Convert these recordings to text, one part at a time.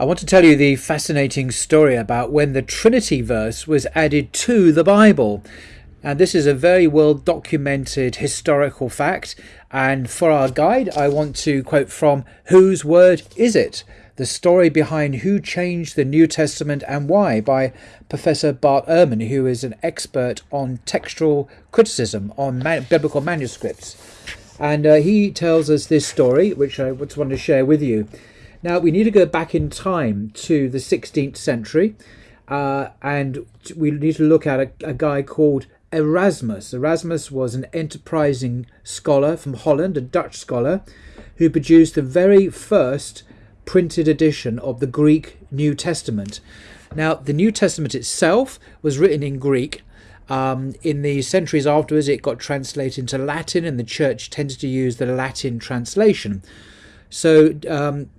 I want to tell you the fascinating story about when the Trinity verse was added to the Bible. And this is a very well documented historical fact. And for our guide, I want to quote from Whose Word Is It? The story behind who changed the New Testament and why by Professor Bart Ehrman, who is an expert on textual criticism on man- biblical manuscripts. And uh, he tells us this story, which I just want to share with you. Now, we need to go back in time to the 16th century, uh, and we need to look at a, a guy called Erasmus. Erasmus was an enterprising scholar from Holland, a Dutch scholar, who produced the very first printed edition of the Greek New Testament. Now, the New Testament itself was written in Greek. Um, in the centuries afterwards, it got translated into Latin, and the church tended to use the Latin translation. So, um,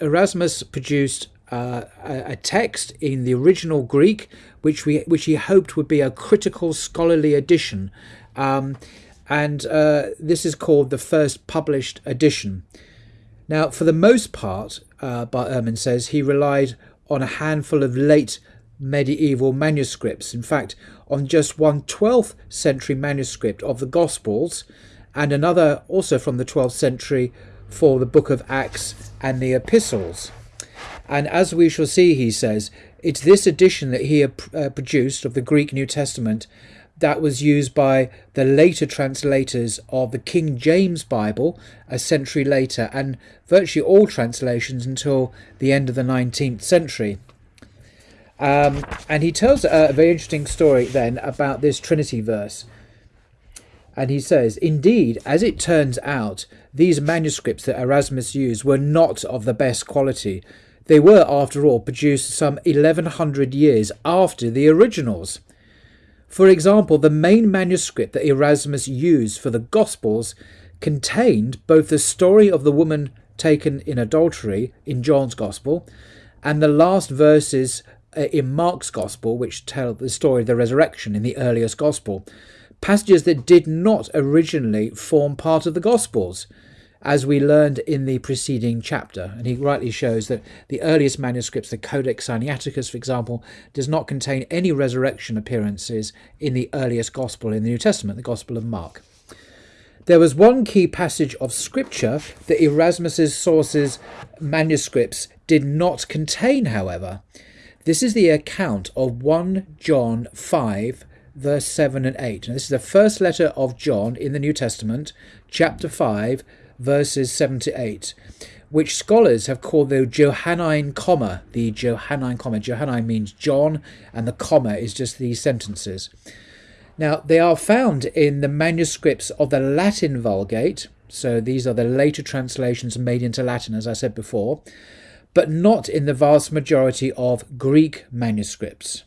Erasmus produced uh, a, text in the original Greek, which we which he hoped would be a critical scholarly edition, um, and uh, this is called the first published edition. Now, for the most part, uh, Bart Ehrman says he relied on a handful of late medieval manuscripts. In fact, on just one 12th century manuscript of the Gospels, and another also from the 12th century for the book of Acts and the epistles. And as we shall see, he says, it's this edition that he uh, produced of the Greek New Testament that was used by the later translators of the King James Bible a century later, and virtually all translations until the end of the 19th century. Um, and he tells a very interesting story then about this Trinity verse. And he says, Indeed, as it turns out, these manuscripts that Erasmus used were not of the best quality. They were, after all, produced some 1100 years after the originals. For example, the main manuscript that Erasmus used for the Gospels contained both the story of the woman taken in adultery in John's Gospel and the last verses uh, in Mark's Gospel, which tell the story of the resurrection in the earliest Gospel passages that did not originally form part of the Gospels, as we learned in the preceding chapter. And he rightly shows that the earliest manuscripts, the Codex Sinaiticus, for example, does not contain any resurrection appearances in the earliest Gospel in the New Testament, the Gospel of Mark. There was one key passage of scripture that Erasmus's sources manuscripts did not contain, however. This is the account of 1 John 5 verse 7 and 8. And this is the first letter of John in the New Testament, chapter 5, verses 7 to 8, which scholars have called the Johannine comma. The Johannine comma. Johannine means John, and the comma is just these sentences. Now, they are found in the manuscripts of the Latin Vulgate, so these are the later translations made into Latin, as I said before, but not in the vast majority of Greek manuscripts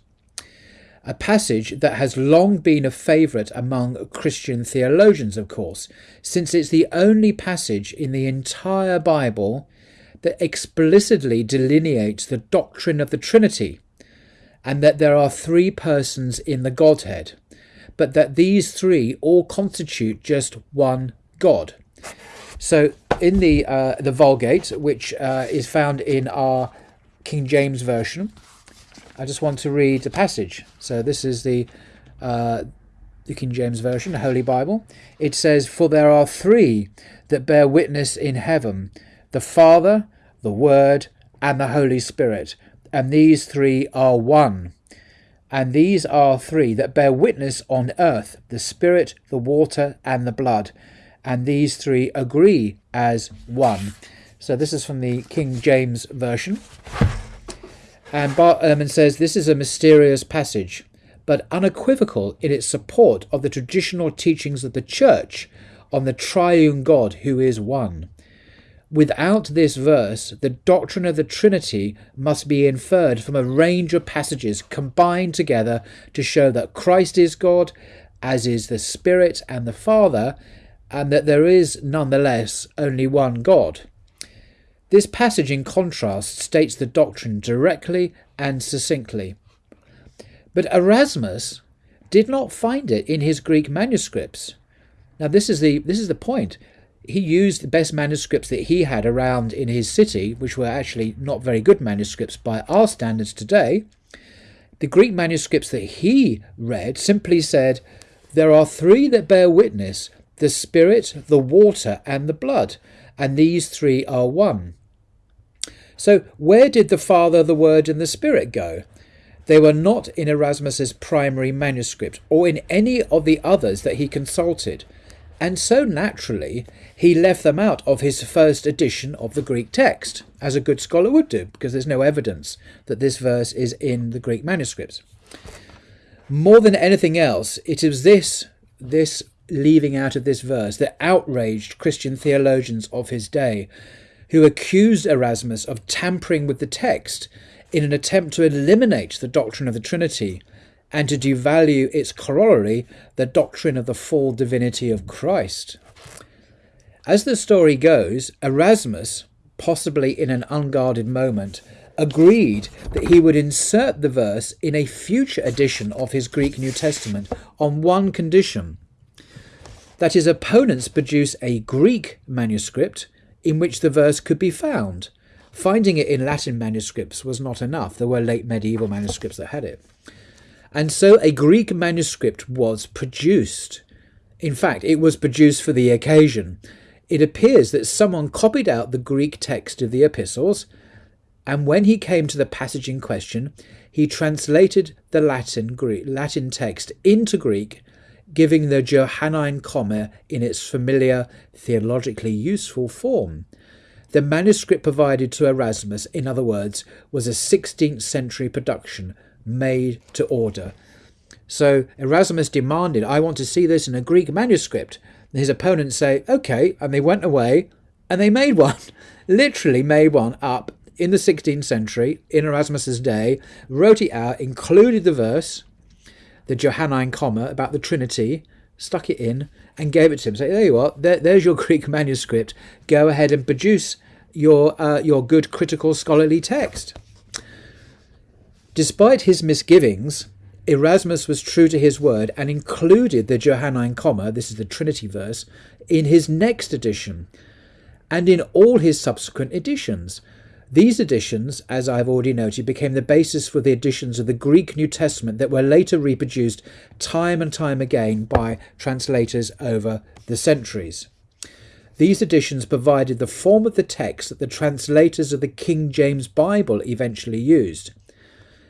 a passage that has long been a favourite among Christian theologians, of course, since it's the only passage in the entire Bible that explicitly delineates the doctrine of the Trinity and that there are three persons in the Godhead, but that these three all constitute just one God. So, in the uh, the Vulgate, which uh, is found in our King James version, I just want to read a passage. So this is the uh, the King James Version, the Holy Bible. It says, For there are three that bear witness in heaven the Father, the Word, and the Holy Spirit, and these three are one. And these are three that bear witness on earth the Spirit, the water, and the blood. And these three agree as one. So this is from the King James Version. And Bart Ehrman um, says this is a mysterious passage, but unequivocal in its support of the traditional teachings of the Church on the triune God who is one. Without this verse, the doctrine of the Trinity must be inferred from a range of passages combined together to show that Christ is God, as is the Spirit and the Father, and that there is nonetheless only one God. This passage, in contrast, states the doctrine directly and succinctly. But Erasmus did not find it in his Greek manuscripts. Now, this is the, this is the point. he used the best manuscripts that he had around in his city, which were actually not very good manuscripts by our standards today. The Greek manuscripts that he read simply said, There are three that bear witness the Spirit, the water, and the blood, and these three are one. So, where did the Father, the Word, and the Spirit go? They were not in Erasmus's primary manuscript or in any of the others that he consulted, and so naturally he left them out of his first edition of the Greek text, as a good scholar would do, because there's no evidence that this verse is in the Greek manuscripts. More than anything else, it is this this leaving out of this verse that outraged Christian theologians of his day who accused Erasmus of tampering with the text in an attempt to eliminate the doctrine of the Trinity and to devalue its corollary, the doctrine of the full divinity of Christ. As the story goes, Erasmus, possibly in an unguarded moment, agreed that he would insert the verse in a future edition of his Greek New Testament on one condition that his opponents produce a Greek manuscript in which the verse could be found. Finding it in Latin manuscripts was not enough. There were late medieval manuscripts that had it. And so a Greek manuscript was produced. In fact, it was produced for the occasion. It appears that someone copied out the Greek text of the epistles, and when he came to the passage in question, he translated the Latin Greek, Latin text into Greek giving the Johannine comma in its familiar, theologically useful form. The manuscript provided to Erasmus, in other words, was a 16th century production made to order. So Erasmus demanded, I want to see this in a Greek manuscript. And his opponents say, okay, and they went away and they made one, literally made one up in the 16th century, in Erasmus's day, wrote it out, included the verse, the Johannine comma about the Trinity, stuck it in, and gave it to him. Say, there you are. There, there's your Greek manuscript. Go ahead and produce your uh, your good critical scholarly text. Despite his misgivings, Erasmus was true to his word and included the Johannine comma, this is the Trinity verse, in his next edition and in all his subsequent editions. These editions, as I've already noted, became the basis for the editions of the Greek New Testament that were later reproduced time and time again by translators over the centuries. These editions provided the form of the text that the translators of the King James Bible eventually used.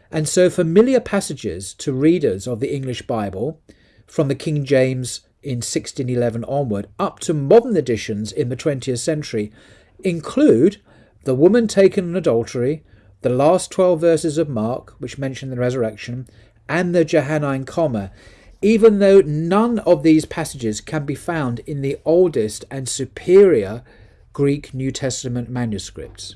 And so familiar passages to readers of the English Bible, from the King James in 1611 onward, up to modern editions in the 20th century, include the woman taken in adultery, the last 12 verses of Mark, which mention the resurrection, and the Johannine comma, even though none of these passages can be found in the oldest and superior Greek New Testament manuscripts.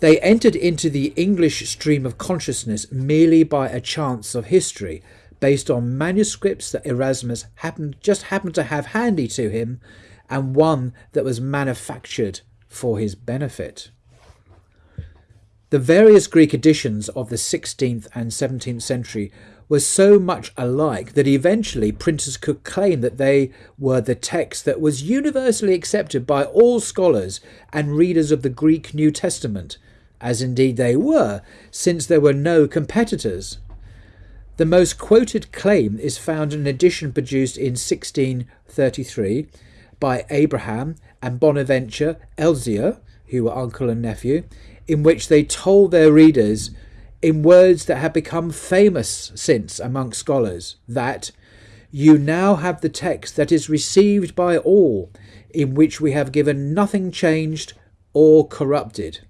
They entered into the English stream of consciousness merely by a chance of history, based on manuscripts that Erasmus happened, just happened to have handy to him, and one that was manufactured for his benefit. The various Greek editions of the 16th and 17th century were so much alike that eventually printers could claim that they were the text that was universally accepted by all scholars and readers of the Greek New Testament, as indeed they were, since there were no competitors. The most quoted claim is found in an edition produced in 1633 by Abraham and Bonaventure Elzevir, who were uncle and nephew, in which they told their readers, in words that have become famous since among scholars, that you now have the text that is received by all, in which we have given nothing changed or corrupted.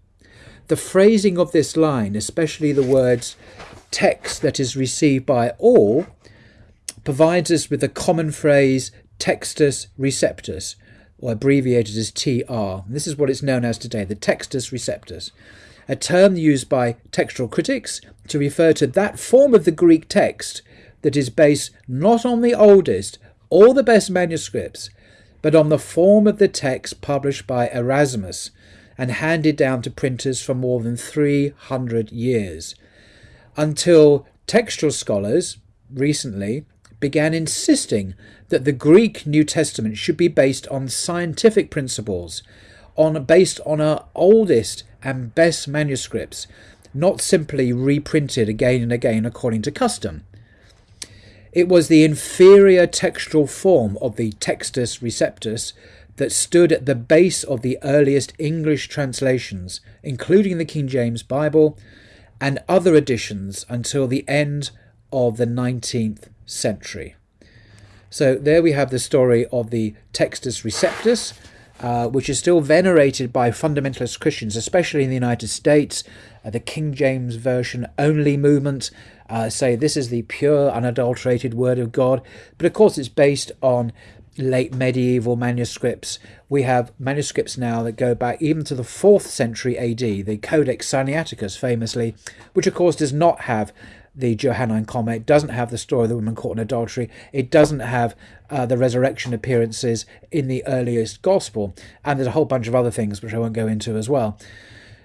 The phrasing of this line, especially the words text that is received by all, provides us with the common phrase textus receptus, or abbreviated as TR. This is what it's known as today, the Textus Receptus, a term used by textual critics to refer to that form of the Greek text that is based not on the oldest or the best manuscripts, but on the form of the text published by Erasmus and handed down to printers for more than 300 years, until textual scholars recently began insisting that the Greek New Testament should be based on scientific principles, on based on our oldest and best manuscripts, not simply reprinted again and again according to custom. It was the inferior textual form of the Textus Receptus that stood at the base of the earliest English translations, including the King James Bible and other editions until the end of the 19th century. So there we have the story of the Textus Receptus, uh, which is still venerated by fundamentalist Christians, especially in the United States. Uh, the King James Version only movement uh, say this is the pure, unadulterated Word of God. But of course, it's based on late medieval manuscripts. We have manuscripts now that go back even to the 4th century AD, the Codex Sinaiticus famously, which of course does not have the Johannine comma. Doesn't have the story of the woman caught in adultery. It doesn't have uh, the resurrection appearances in the earliest gospel. And there's a whole bunch of other things which I won't go into as well.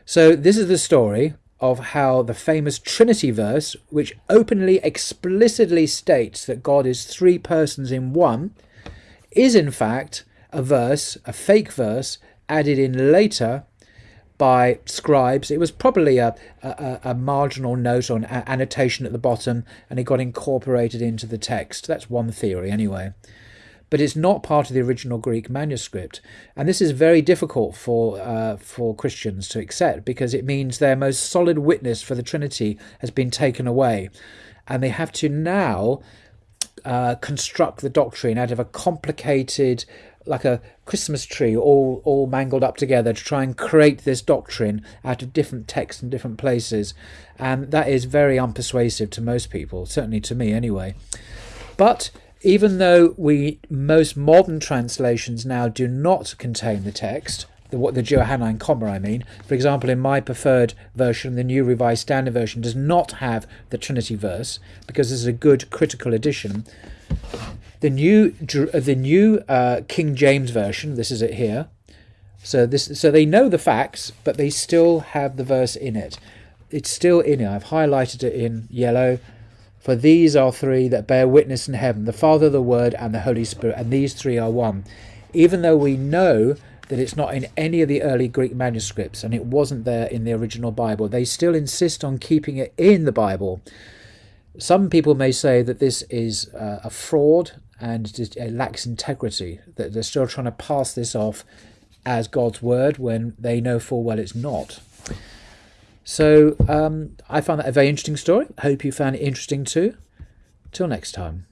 So this is the story of how the famous Trinity verse, which openly, explicitly states that God is three persons in one, is in fact a verse, a fake verse, added in later by scribes. It was probably a, a, a marginal note or an annotation at the bottom, and it got incorporated into the text. That's one theory, anyway. But it's not part of the original Greek manuscript, and this is very difficult for uh, for Christians to accept because it means their most solid witness for the Trinity has been taken away, and they have to now uh, construct the doctrine out of a complicated like a Christmas tree all, all mangled up together to try and create this doctrine out of different texts and different places. And that is very unpersuasive to most people, certainly to me anyway. But even though we most modern translations now do not contain the text, the, what the Johannine comma I mean, for example, in my preferred version, the New Revised Standard Version does not have the Trinity verse because this is a good critical edition the new uh, the new uh, King James version. This is it here. So this so they know the facts, but they still have the verse in it. It's still in it. I've highlighted it in yellow. For these are three that bear witness in heaven: the Father, the Word, and the Holy Spirit. And these three are one. Even though we know that it's not in any of the early Greek manuscripts and it wasn't there in the original Bible, they still insist on keeping it in the Bible. Some people may say that this is uh, a fraud and it lacks integrity, that they're still trying to pass this off as God's word when they know full well it's not. So um, I found that a very interesting story. Hope you found it interesting too. Till next time.